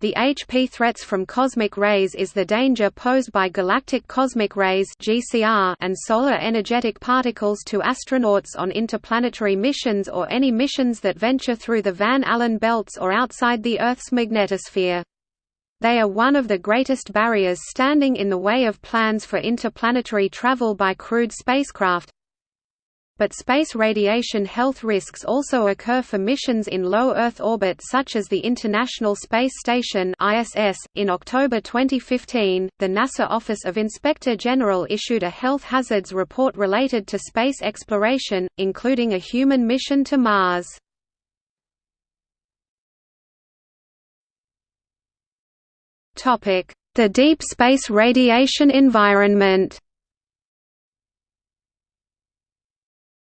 The HP threats from cosmic rays is the danger posed by galactic cosmic rays and solar energetic particles to astronauts on interplanetary missions or any missions that venture through the Van Allen belts or outside the Earth's magnetosphere. They are one of the greatest barriers standing in the way of plans for interplanetary travel by crewed spacecraft, but space radiation health risks also occur for missions in low Earth orbit such as the International Space Station (ISS). In October 2015, the NASA Office of Inspector General issued a health hazards report related to space exploration, including a human mission to Mars. Topic: The deep space radiation environment.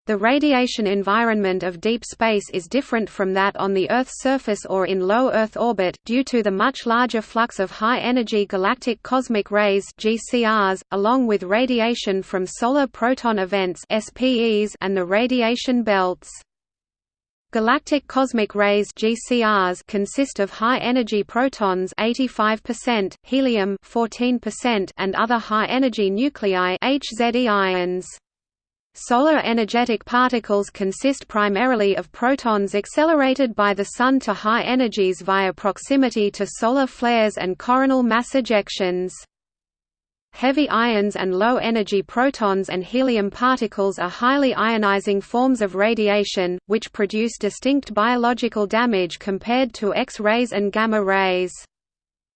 The radiation environment of deep space is different from that on the Earth's surface or in low Earth orbit, due to the much larger flux of high-energy galactic cosmic rays GCRs, along with radiation from solar proton events SPEs and the radiation belts. Galactic cosmic rays GCRs consist of high-energy protons 85%, helium 14%, and other high-energy nuclei HZE ions. Solar energetic particles consist primarily of protons accelerated by the Sun to high energies via proximity to solar flares and coronal mass ejections. Heavy ions and low-energy protons and helium particles are highly ionizing forms of radiation, which produce distinct biological damage compared to X-rays and gamma rays.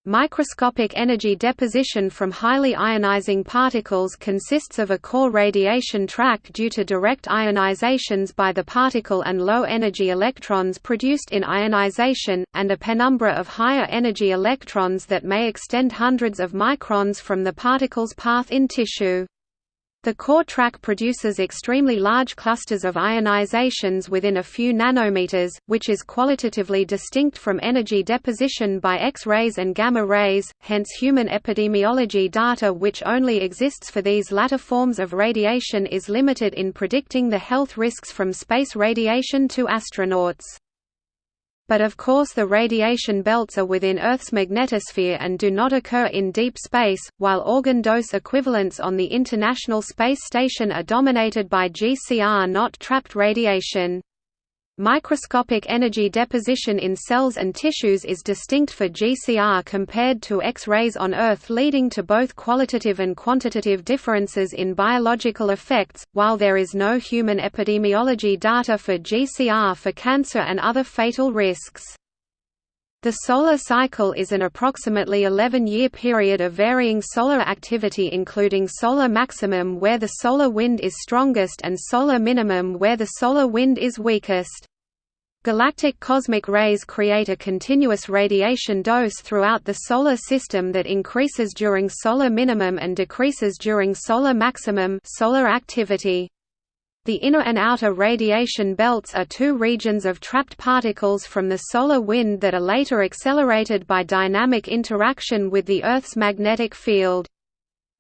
Microscopic energy deposition from highly ionizing particles consists of a core radiation track due to direct ionizations by the particle and low-energy electrons produced in ionization, and a penumbra of higher energy electrons that may extend hundreds of microns from the particle's path in tissue. The core track produces extremely large clusters of ionizations within a few nanometers, which is qualitatively distinct from energy deposition by X-rays and gamma rays, hence human epidemiology data which only exists for these latter forms of radiation is limited in predicting the health risks from space radiation to astronauts. But of course the radiation belts are within Earth's magnetosphere and do not occur in deep space, while organ dose equivalents on the International Space Station are dominated by GCR not trapped radiation. Microscopic energy deposition in cells and tissues is distinct for GCR compared to X-rays on Earth leading to both qualitative and quantitative differences in biological effects, while there is no human epidemiology data for GCR for cancer and other fatal risks. The solar cycle is an approximately 11-year period of varying solar activity including solar maximum where the solar wind is strongest and solar minimum where the solar wind is weakest. Galactic cosmic rays create a continuous radiation dose throughout the Solar System that increases during solar minimum and decreases during solar maximum solar activity. The inner and outer radiation belts are two regions of trapped particles from the solar wind that are later accelerated by dynamic interaction with the Earth's magnetic field.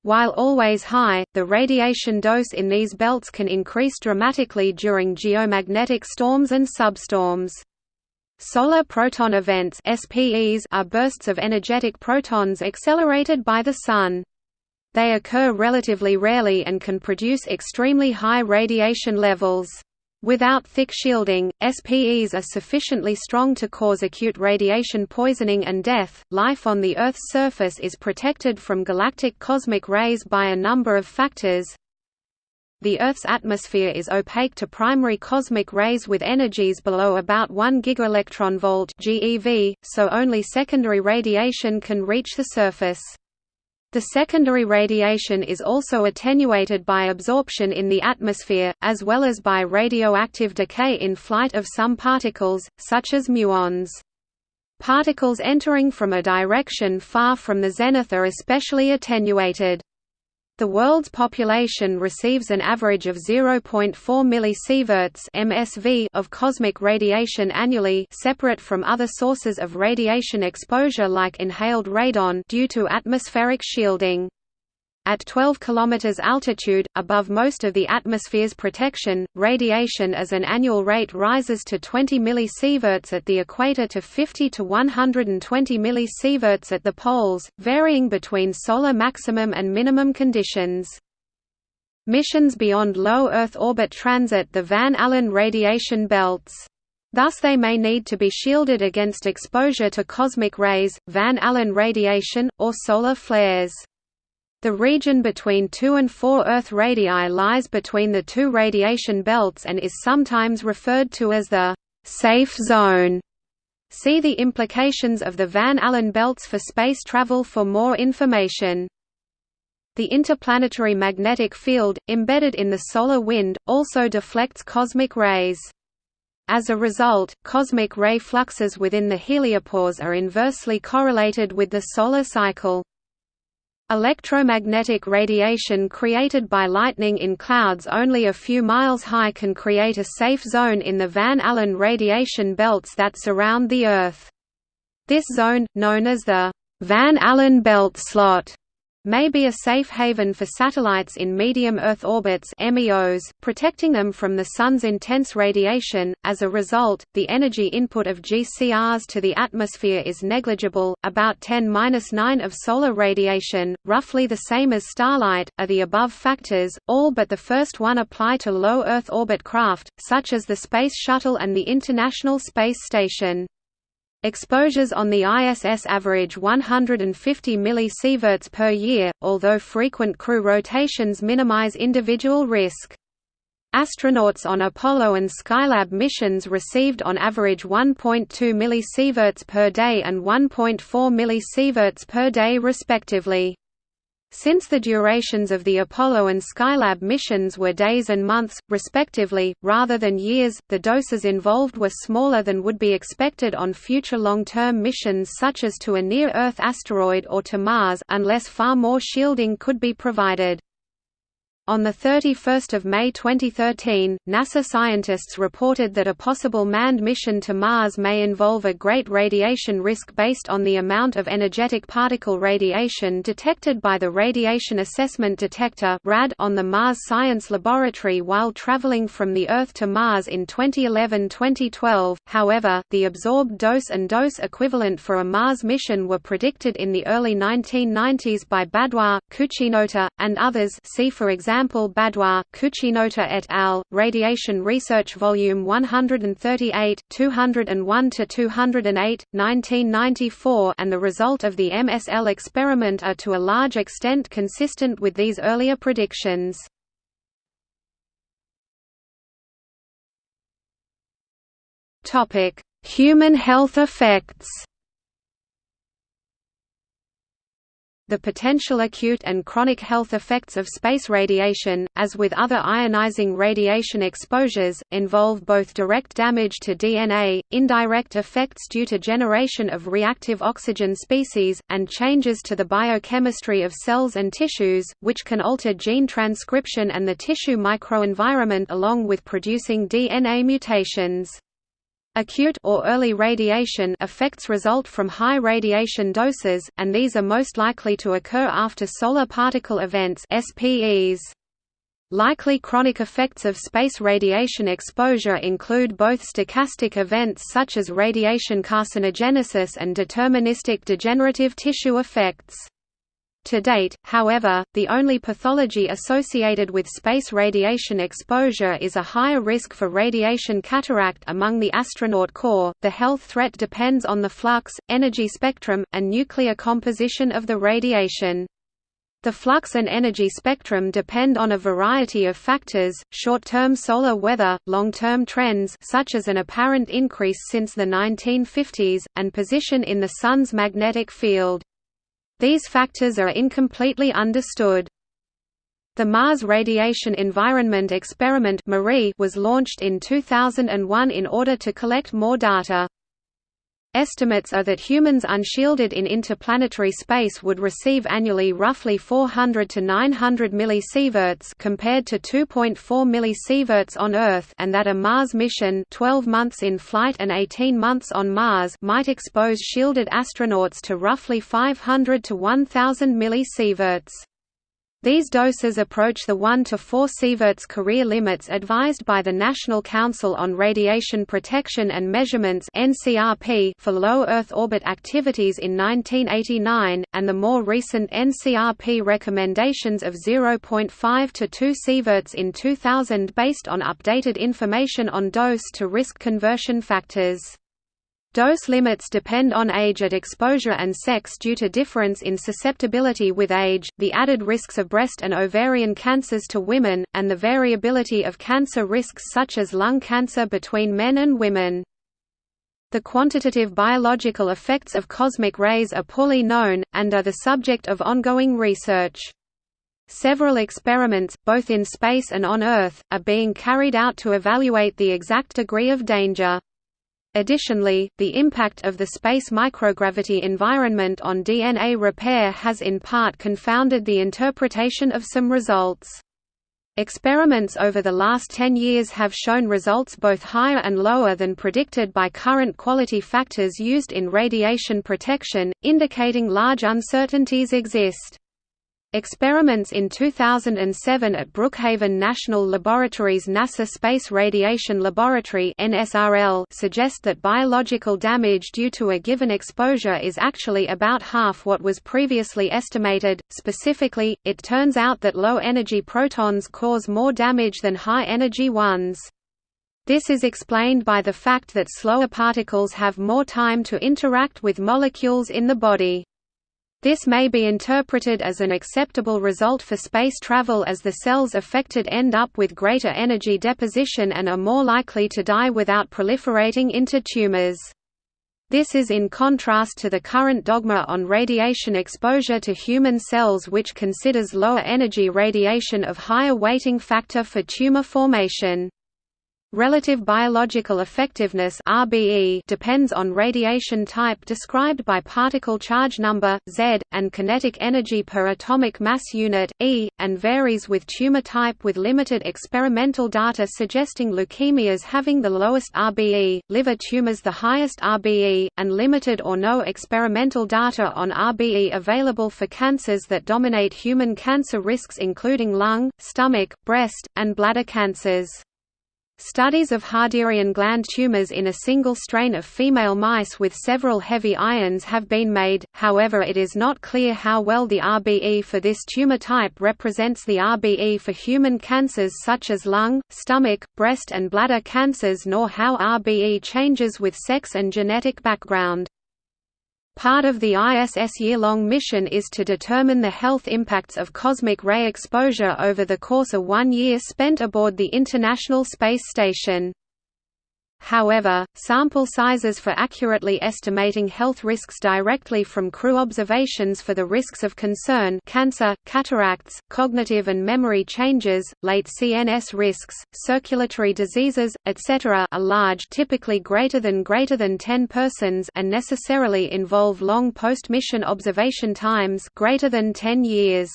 While always high, the radiation dose in these belts can increase dramatically during geomagnetic storms and substorms. Solar proton events are bursts of energetic protons accelerated by the Sun. They occur relatively rarely and can produce extremely high radiation levels. Without thick shielding, SPEs are sufficiently strong to cause acute radiation poisoning and death. Life on the Earth's surface is protected from galactic cosmic rays by a number of factors. The Earth's atmosphere is opaque to primary cosmic rays with energies below about 1 gigaelectronvolt (GeV), so only secondary radiation can reach the surface. The secondary radiation is also attenuated by absorption in the atmosphere, as well as by radioactive decay in flight of some particles, such as muons. Particles entering from a direction far from the zenith are especially attenuated. The world's population receives an average of 0.4 millisieverts (MSV) of cosmic radiation annually, separate from other sources of radiation exposure like inhaled radon due to atmospheric shielding. At 12 km altitude, above most of the atmosphere's protection, radiation as an annual rate rises to 20 millisieverts at the equator to 50 to 120 millisieverts at the poles, varying between solar maximum and minimum conditions. Missions beyond low Earth orbit transit the Van Allen radiation belts. Thus they may need to be shielded against exposure to cosmic rays, Van Allen radiation, or solar flares. The region between 2 and 4 Earth radii lies between the two radiation belts and is sometimes referred to as the «safe zone». See the implications of the Van Allen belts for space travel for more information. The interplanetary magnetic field, embedded in the solar wind, also deflects cosmic rays. As a result, cosmic ray fluxes within the heliopause are inversely correlated with the solar cycle. Electromagnetic radiation created by lightning in clouds only a few miles high can create a safe zone in the Van Allen radiation belts that surround the Earth. This zone, known as the Van Allen belt slot, may be a safe haven for satellites in medium Earth orbits MEOs, protecting them from the Sun's intense radiation. As a result, the energy input of GCRs to the atmosphere is negligible, about 10-9 of solar radiation, roughly the same as starlight, are the above factors, all but the first one apply to low Earth orbit craft, such as the Space Shuttle and the International Space Station. Exposures on the ISS average 150 millisieverts per year, although frequent crew rotations minimize individual risk. Astronauts on Apollo and Skylab missions received on average 1.2 millisieverts per day and 1.4 millisieverts per day respectively. Since the durations of the Apollo and Skylab missions were days and months, respectively, rather than years, the doses involved were smaller than would be expected on future long-term missions such as to a near-Earth asteroid or to Mars unless far more shielding could be provided. On 31 May 2013, NASA scientists reported that a possible manned mission to Mars may involve a great radiation risk based on the amount of energetic particle radiation detected by the Radiation Assessment Detector on the Mars Science Laboratory while traveling from the Earth to Mars in 2011-2012. However, the absorbed dose and dose equivalent for a Mars mission were predicted in the early 1990s by Badhwar, Cucinotta, and others see for example example Badhwar, Cucinotta et al., Radiation Research Volume 138, 201–208, 1994 and the result of the MSL experiment are to a large extent consistent with these earlier predictions. Human health effects The potential acute and chronic health effects of space radiation, as with other ionizing radiation exposures, involve both direct damage to DNA, indirect effects due to generation of reactive oxygen species, and changes to the biochemistry of cells and tissues, which can alter gene transcription and the tissue microenvironment along with producing DNA mutations. Acute or early radiation effects result from high radiation doses, and these are most likely to occur after solar particle events SPEs. Likely chronic effects of space radiation exposure include both stochastic events such as radiation carcinogenesis and deterministic degenerative tissue effects. To date, however, the only pathology associated with space radiation exposure is a higher risk for radiation cataract among the astronaut corps. The health threat depends on the flux, energy spectrum, and nuclear composition of the radiation. The flux and energy spectrum depend on a variety of factors, short-term solar weather, long-term trends such as an apparent increase since the 1950s, and position in the Sun's magnetic field. These factors are incompletely understood. The Mars Radiation Environment Experiment was launched in 2001 in order to collect more data. Estimates are that humans unshielded in interplanetary space would receive annually roughly 400 to 900 millisieverts compared to 2.4 millisieverts on Earth and that a Mars mission 12 months in flight and 18 months on Mars might expose shielded astronauts to roughly 500 to 1000 millisieverts. These doses approach the 1 to 4 sieverts career limits advised by the National Council on Radiation Protection and Measurements for low Earth orbit activities in 1989, and the more recent NCRP recommendations of 0.5 to 2 sieverts in 2000 based on updated information on dose to risk conversion factors. Dose limits depend on age at exposure and sex due to difference in susceptibility with age, the added risks of breast and ovarian cancers to women, and the variability of cancer risks such as lung cancer between men and women. The quantitative biological effects of cosmic rays are poorly known, and are the subject of ongoing research. Several experiments, both in space and on Earth, are being carried out to evaluate the exact degree of danger. Additionally, the impact of the space microgravity environment on DNA repair has in part confounded the interpretation of some results. Experiments over the last 10 years have shown results both higher and lower than predicted by current quality factors used in radiation protection, indicating large uncertainties exist. Experiments in 2007 at Brookhaven National Laboratory's NASA Space Radiation Laboratory suggest that biological damage due to a given exposure is actually about half what was previously estimated. Specifically, it turns out that low-energy protons cause more damage than high-energy ones. This is explained by the fact that slower particles have more time to interact with molecules in the body. This may be interpreted as an acceptable result for space travel as the cells affected end up with greater energy deposition and are more likely to die without proliferating into tumors. This is in contrast to the current dogma on radiation exposure to human cells which considers lower energy radiation of higher weighting factor for tumor formation. Relative biological effectiveness (RBE) depends on radiation type described by particle charge number Z and kinetic energy per atomic mass unit E and varies with tumor type with limited experimental data suggesting leukemias having the lowest RBE, liver tumors the highest RBE, and limited or no experimental data on RBE available for cancers that dominate human cancer risks including lung, stomach, breast, and bladder cancers. Studies of Harderian gland tumors in a single strain of female mice with several heavy ions have been made, however it is not clear how well the RBE for this tumor type represents the RBE for human cancers such as lung, stomach, breast and bladder cancers nor how RBE changes with sex and genetic background. Part of the ISS year-long mission is to determine the health impacts of cosmic ray exposure over the course of one year spent aboard the International Space Station. However, sample sizes for accurately estimating health risks directly from crew observations for the risks of concern cancer, cataracts, cognitive and memory changes, late CNS risks, circulatory diseases, etc. are large typically greater than greater than 10 persons and necessarily involve long post-mission observation times greater than 10 years.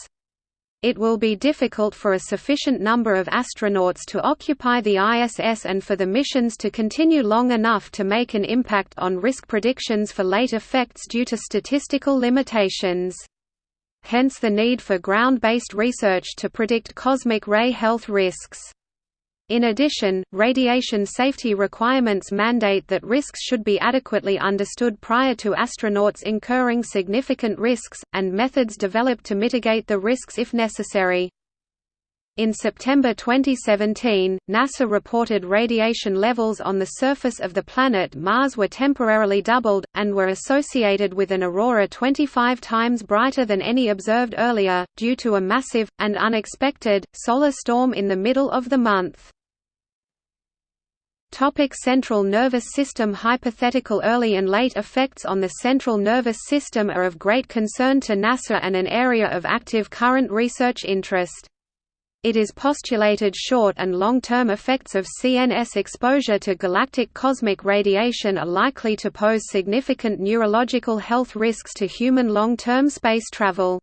It will be difficult for a sufficient number of astronauts to occupy the ISS and for the missions to continue long enough to make an impact on risk predictions for late effects due to statistical limitations. Hence the need for ground-based research to predict cosmic ray health risks. In addition, radiation safety requirements mandate that risks should be adequately understood prior to astronauts incurring significant risks, and methods developed to mitigate the risks if necessary. In September 2017, NASA reported radiation levels on the surface of the planet Mars were temporarily doubled, and were associated with an aurora 25 times brighter than any observed earlier, due to a massive, and unexpected, solar storm in the middle of the month. Topic central nervous system Hypothetical early and late effects on the central nervous system are of great concern to NASA and an area of active current research interest. It is postulated short and long-term effects of CNS exposure to galactic cosmic radiation are likely to pose significant neurological health risks to human long-term space travel.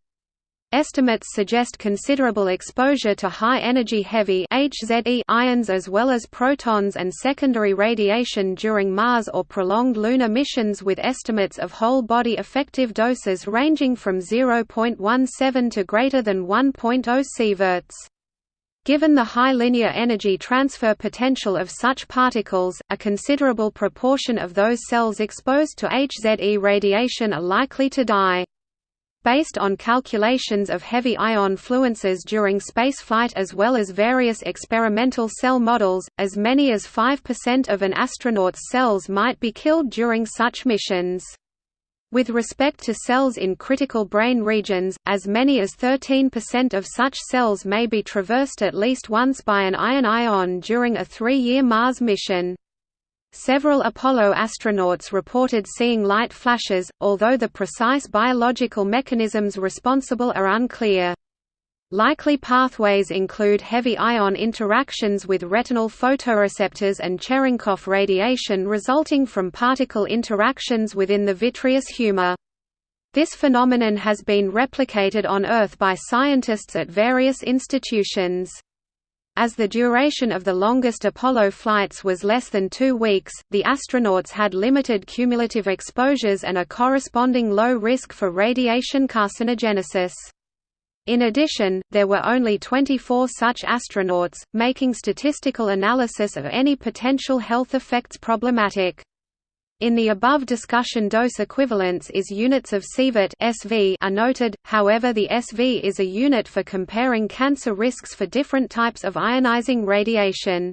Estimates suggest considerable exposure to high-energy heavy HZE ions as well as protons and secondary radiation during Mars or prolonged lunar missions with estimates of whole-body effective doses ranging from 0.17 to greater than 1.0 sieverts. Given the high linear energy transfer potential of such particles, a considerable proportion of those cells exposed to HZE radiation are likely to die. Based on calculations of heavy ion fluences during spaceflight as well as various experimental cell models, as many as 5% of an astronaut's cells might be killed during such missions. With respect to cells in critical brain regions, as many as 13% of such cells may be traversed at least once by an ion ion during a three-year Mars mission. Several Apollo astronauts reported seeing light flashes, although the precise biological mechanisms responsible are unclear. Likely pathways include heavy ion interactions with retinal photoreceptors and Cherenkov radiation resulting from particle interactions within the vitreous humor. This phenomenon has been replicated on Earth by scientists at various institutions. As the duration of the longest Apollo flights was less than two weeks, the astronauts had limited cumulative exposures and a corresponding low risk for radiation carcinogenesis. In addition, there were only 24 such astronauts, making statistical analysis of any potential health effects problematic. In the above discussion dose equivalence is units of sievert SV are noted, however the SV is a unit for comparing cancer risks for different types of ionizing radiation.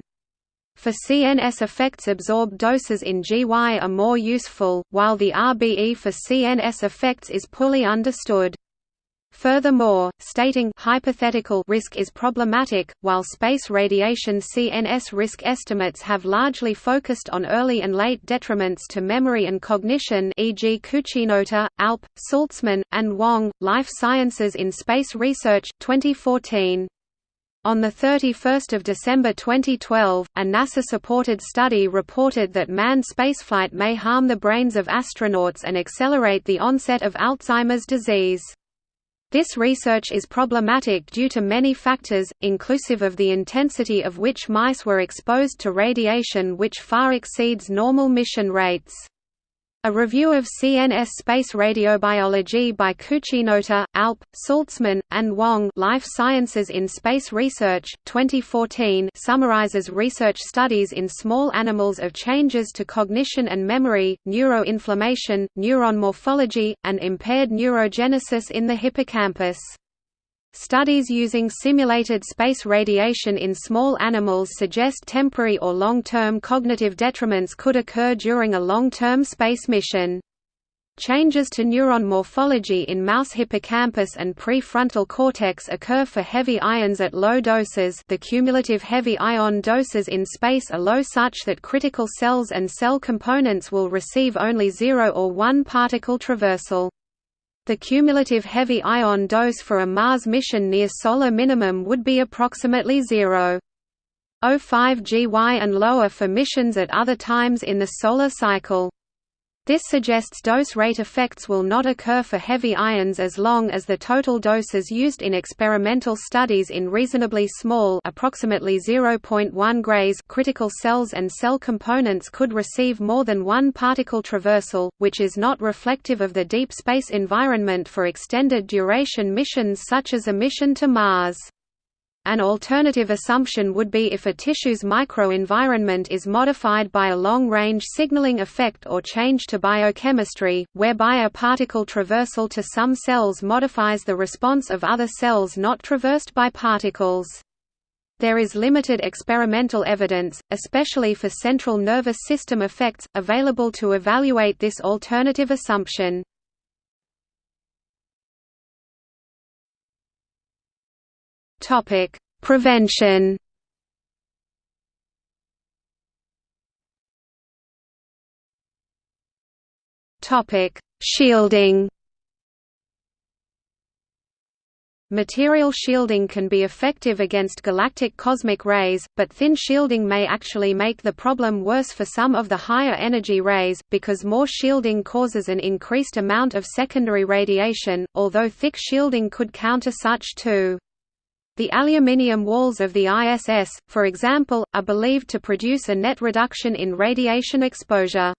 For CNS effects absorbed doses in GY are more useful, while the RBE for CNS effects is poorly understood. Furthermore, stating hypothetical risk is problematic, while space radiation CNS risk estimates have largely focused on early and late detriments to memory and cognition e.g. Cucinotta, Alp, Sulzman, and Wong, Life Sciences in Space Research, 2014. On 31 December 2012, a NASA-supported study reported that manned spaceflight may harm the brains of astronauts and accelerate the onset of Alzheimer's disease. This research is problematic due to many factors, inclusive of the intensity of which mice were exposed to radiation which far exceeds normal mission rates. A review of CNS space radiobiology by Cucinotta, Alp, Sulzman, and Wong Life Sciences in Space Research, 2014 summarizes research studies in small animals of changes to cognition and memory, neuroinflammation, neuron morphology, and impaired neurogenesis in the hippocampus. Studies using simulated space radiation in small animals suggest temporary or long-term cognitive detriments could occur during a long-term space mission. Changes to neuron morphology in mouse hippocampus and prefrontal cortex occur for heavy ions at low doses the cumulative heavy ion doses in space are low such that critical cells and cell components will receive only 0 or 1 particle traversal. The cumulative heavy ion dose for a Mars mission near solar minimum would be approximately 0.05 GY and lower for missions at other times in the solar cycle. This suggests dose rate effects will not occur for heavy ions as long as the total doses used in experimental studies in reasonably small approximately 0.1 grays critical cells and cell components could receive more than one particle traversal, which is not reflective of the deep space environment for extended duration missions such as a mission to Mars. An alternative assumption would be if a tissue's microenvironment is modified by a long-range signaling effect or change to biochemistry, whereby a particle traversal to some cells modifies the response of other cells not traversed by particles. There is limited experimental evidence, especially for central nervous system effects, available to evaluate this alternative assumption. Topic: Prevention. Topic: Shielding. Material shielding can be effective against galactic cosmic rays, but thin shielding may actually make the problem worse for some of the higher energy rays, because more shielding causes an increased amount of secondary radiation, although thick shielding could counter such too. The aluminium walls of the ISS, for example, are believed to produce a net reduction in radiation exposure.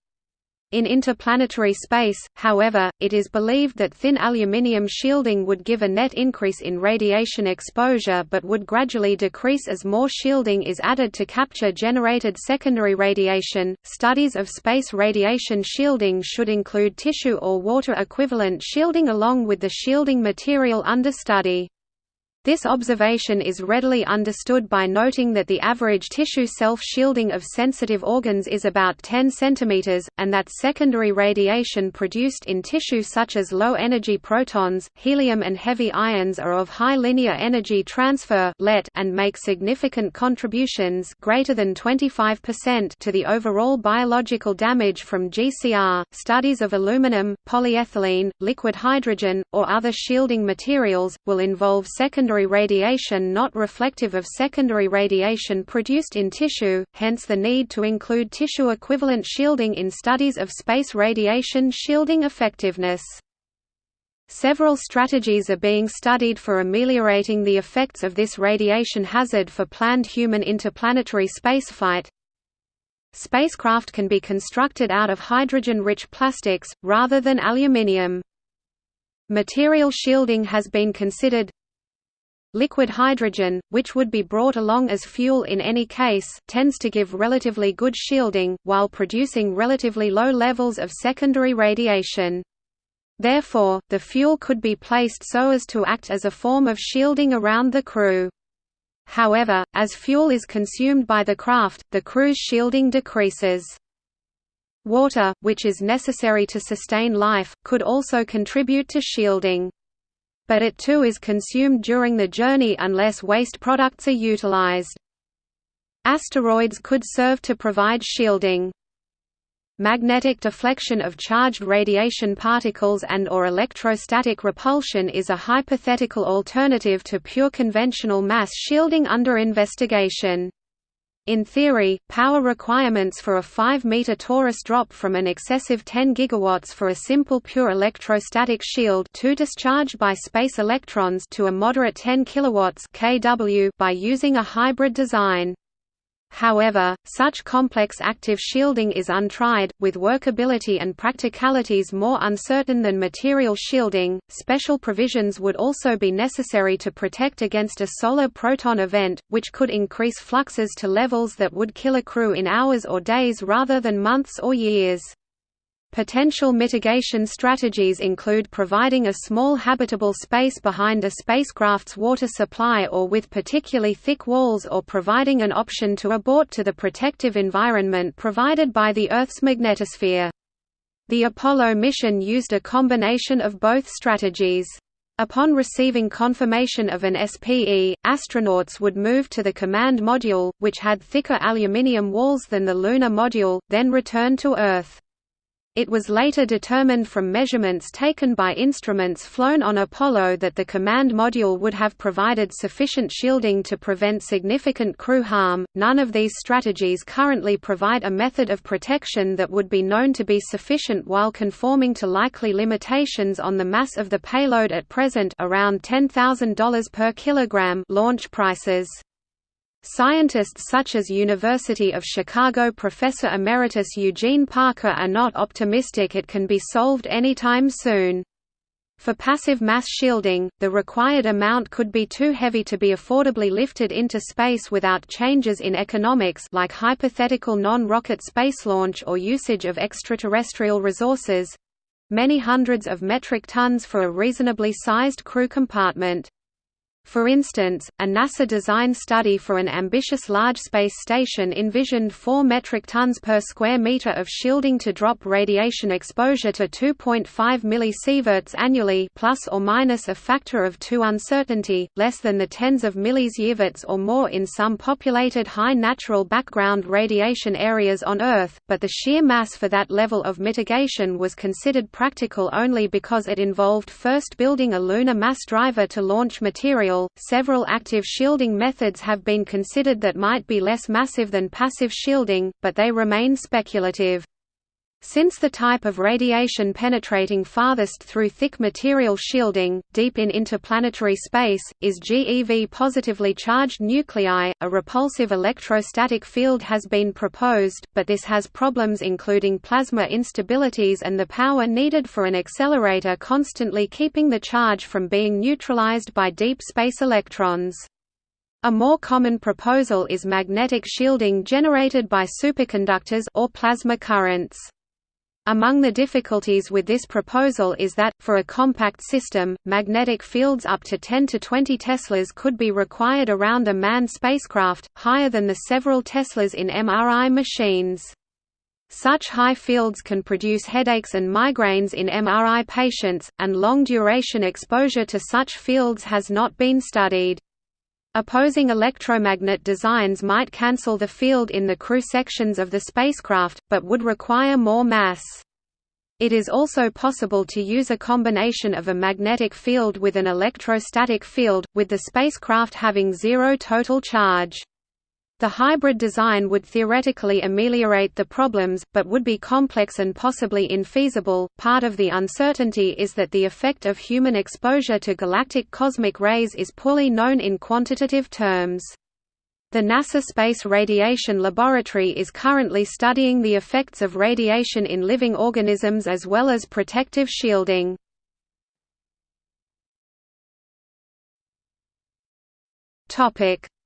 In interplanetary space, however, it is believed that thin aluminium shielding would give a net increase in radiation exposure but would gradually decrease as more shielding is added to capture generated secondary radiation. Studies of space radiation shielding should include tissue or water equivalent shielding along with the shielding material under study. This observation is readily understood by noting that the average tissue self-shielding of sensitive organs is about 10 cm, and that secondary radiation produced in tissue such as low-energy protons, helium and heavy ions are of high linear energy transfer and make significant contributions greater than 25% to the overall biological damage from GCR. Studies of aluminum, polyethylene, liquid hydrogen, or other shielding materials, will involve secondary secondary radiation not reflective of secondary radiation produced in tissue, hence the need to include tissue-equivalent shielding in studies of space radiation shielding effectiveness. Several strategies are being studied for ameliorating the effects of this radiation hazard for planned human interplanetary spaceflight. Spacecraft can be constructed out of hydrogen-rich plastics, rather than aluminium. Material shielding has been considered Liquid hydrogen, which would be brought along as fuel in any case, tends to give relatively good shielding, while producing relatively low levels of secondary radiation. Therefore, the fuel could be placed so as to act as a form of shielding around the crew. However, as fuel is consumed by the craft, the crew's shielding decreases. Water, which is necessary to sustain life, could also contribute to shielding but it too is consumed during the journey unless waste products are utilized. Asteroids could serve to provide shielding. Magnetic deflection of charged radiation particles and or electrostatic repulsion is a hypothetical alternative to pure conventional mass shielding under investigation. In theory, power requirements for a 5-meter torus drop from an excessive 10 gigawatts for a simple pure electrostatic shield to discharge by space electrons to a moderate 10 kilowatts kW by using a hybrid design. However, such complex active shielding is untried, with workability and practicalities more uncertain than material shielding. Special provisions would also be necessary to protect against a solar proton event, which could increase fluxes to levels that would kill a crew in hours or days rather than months or years. Potential mitigation strategies include providing a small habitable space behind a spacecraft's water supply or with particularly thick walls or providing an option to abort to the protective environment provided by the Earth's magnetosphere. The Apollo mission used a combination of both strategies. Upon receiving confirmation of an SPE, astronauts would move to the command module, which had thicker aluminium walls than the lunar module, then return to Earth. It was later determined from measurements taken by instruments flown on Apollo that the command module would have provided sufficient shielding to prevent significant crew harm. None of these strategies currently provide a method of protection that would be known to be sufficient while conforming to likely limitations on the mass of the payload at present around $10,000 per kilogram launch prices. Scientists such as University of Chicago professor emeritus Eugene Parker are not optimistic it can be solved anytime soon. For passive mass shielding, the required amount could be too heavy to be affordably lifted into space without changes in economics like hypothetical non-rocket space launch or usage of extraterrestrial resources—many hundreds of metric tons for a reasonably sized crew compartment. For instance, a NASA-designed study for an ambitious large space station envisioned 4 metric tons per square meter of shielding to drop radiation exposure to 2.5 millisieverts annually plus or minus a factor of 2 uncertainty, less than the tens of millisieverts or more in some populated high natural background radiation areas on Earth, but the sheer mass for that level of mitigation was considered practical only because it involved first building a lunar mass driver to launch Several active shielding methods have been considered that might be less massive than passive shielding, but they remain speculative. Since the type of radiation penetrating farthest through thick material shielding, deep in interplanetary space, is GeV positively charged nuclei, a repulsive electrostatic field has been proposed, but this has problems including plasma instabilities and the power needed for an accelerator constantly keeping the charge from being neutralized by deep space electrons. A more common proposal is magnetic shielding generated by superconductors or plasma currents. Among the difficulties with this proposal is that, for a compact system, magnetic fields up to 10 to 20 teslas could be required around a manned spacecraft, higher than the several teslas in MRI machines. Such high fields can produce headaches and migraines in MRI patients, and long-duration exposure to such fields has not been studied. Opposing electromagnet designs might cancel the field in the crew sections of the spacecraft, but would require more mass. It is also possible to use a combination of a magnetic field with an electrostatic field, with the spacecraft having zero total charge. The hybrid design would theoretically ameliorate the problems, but would be complex and possibly infeasible. Part of the uncertainty is that the effect of human exposure to galactic cosmic rays is poorly known in quantitative terms. The NASA Space Radiation Laboratory is currently studying the effects of radiation in living organisms as well as protective shielding.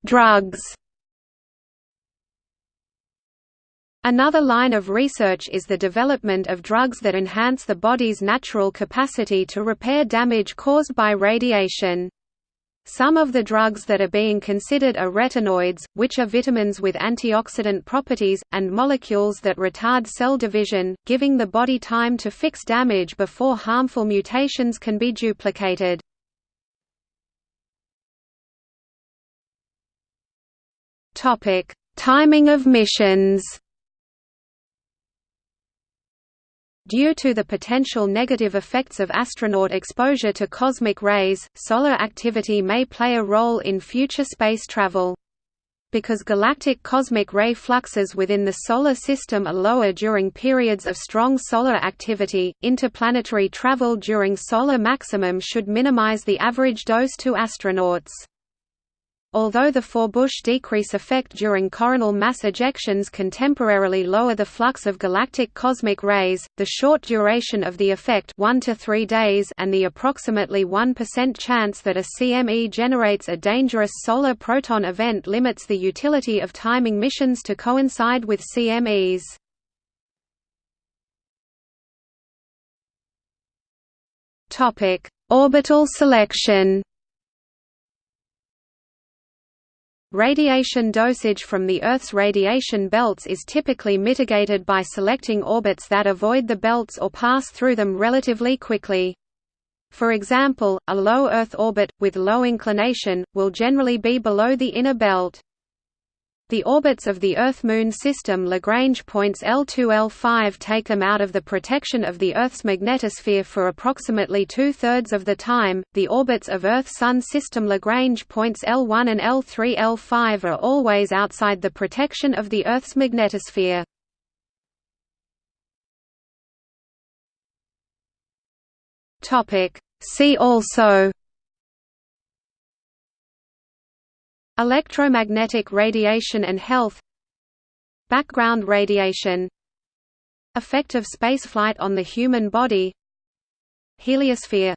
Drugs Another line of research is the development of drugs that enhance the body's natural capacity to repair damage caused by radiation. Some of the drugs that are being considered are retinoids, which are vitamins with antioxidant properties, and molecules that retard cell division, giving the body time to fix damage before harmful mutations can be duplicated. Timing of missions Due to the potential negative effects of astronaut exposure to cosmic rays, solar activity may play a role in future space travel. Because galactic cosmic ray fluxes within the Solar System are lower during periods of strong solar activity, interplanetary travel during solar maximum should minimize the average dose to astronauts. Although the Forbush decrease effect during coronal mass ejections can temporarily lower the flux of galactic cosmic rays, the short duration of the effect 1 to 3 days and the approximately 1% chance that a CME generates a dangerous solar proton event limits the utility of timing missions to coincide with CMEs. Orbital selection Radiation dosage from the Earth's radiation belts is typically mitigated by selecting orbits that avoid the belts or pass through them relatively quickly. For example, a low Earth orbit, with low inclination, will generally be below the inner belt. The orbits of the Earth–Moon system Lagrange points L2–L5 take them out of the protection of the Earth's magnetosphere for approximately two-thirds of the time. The orbits of Earth–Sun system Lagrange points L1 and L3–L5 are always outside the protection of the Earth's magnetosphere. Topic. See also Electromagnetic radiation and health Background radiation Effect of spaceflight on the human body Heliosphere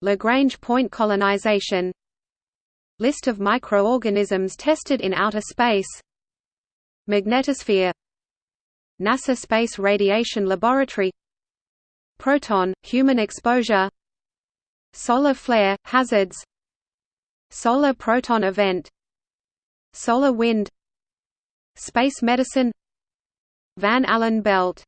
Lagrange point colonization List of microorganisms tested in outer space Magnetosphere NASA Space Radiation Laboratory Proton, human exposure Solar flare, hazards Solar proton event Solar wind Space medicine Van Allen belt